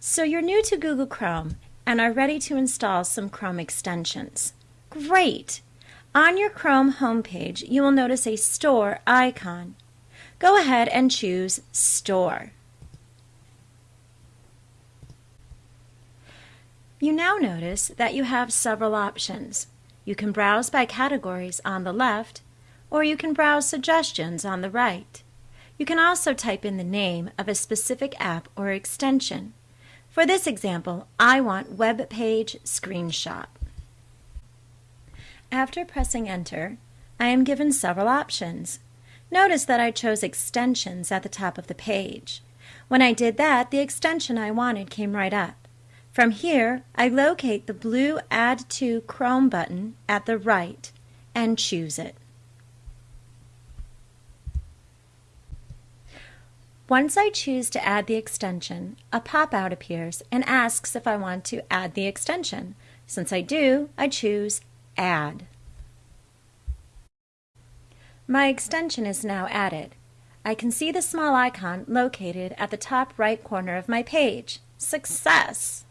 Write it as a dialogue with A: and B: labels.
A: So you're new to Google Chrome and are ready to install some Chrome extensions. Great! On your Chrome homepage, you will notice a Store icon. Go ahead and choose Store. You now notice that you have several options. You can browse by categories on the left, or you can browse suggestions on the right. You can also type in the name of a specific app or extension. For this example, I want Web Page Screenshot. After pressing Enter, I am given several options. Notice that I chose Extensions at the top of the page. When I did that, the extension I wanted came right up. From here, I locate the blue Add to Chrome button at the right and choose it. Once I choose to add the extension, a pop-out appears and asks if I want to add the extension. Since I do, I choose Add. My extension is now added. I can see the small icon located at the top right corner of my page. Success!